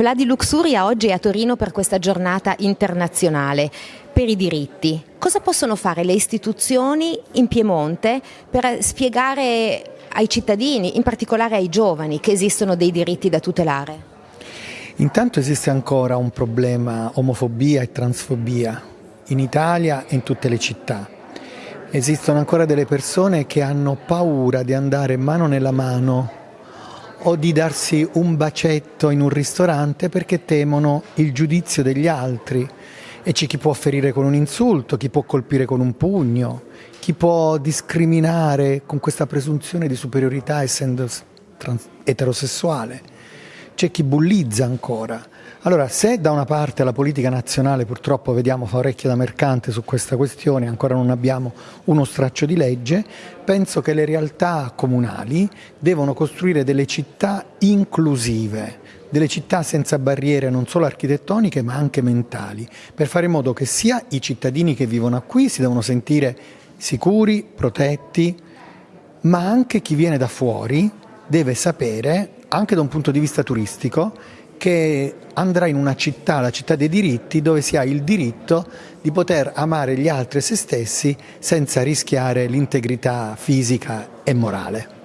Vladi Luxuria oggi è a Torino per questa giornata internazionale per i diritti. Cosa possono fare le istituzioni in Piemonte per spiegare ai cittadini, in particolare ai giovani, che esistono dei diritti da tutelare? Intanto esiste ancora un problema omofobia e transfobia in Italia e in tutte le città. Esistono ancora delle persone che hanno paura di andare mano nella mano o di darsi un bacetto in un ristorante perché temono il giudizio degli altri. E c'è chi può ferire con un insulto, chi può colpire con un pugno, chi può discriminare con questa presunzione di superiorità essendo eterosessuale, c'è chi bullizza ancora. Allora, se da una parte la politica nazionale purtroppo vediamo fa orecchio da mercante su questa questione, ancora non abbiamo uno straccio di legge, penso che le realtà comunali devono costruire delle città inclusive, delle città senza barriere non solo architettoniche ma anche mentali, per fare in modo che sia i cittadini che vivono qui si devono sentire sicuri, protetti, ma anche chi viene da fuori deve sapere, anche da un punto di vista turistico, che andrà in una città, la città dei diritti, dove si ha il diritto di poter amare gli altri e se stessi senza rischiare l'integrità fisica e morale.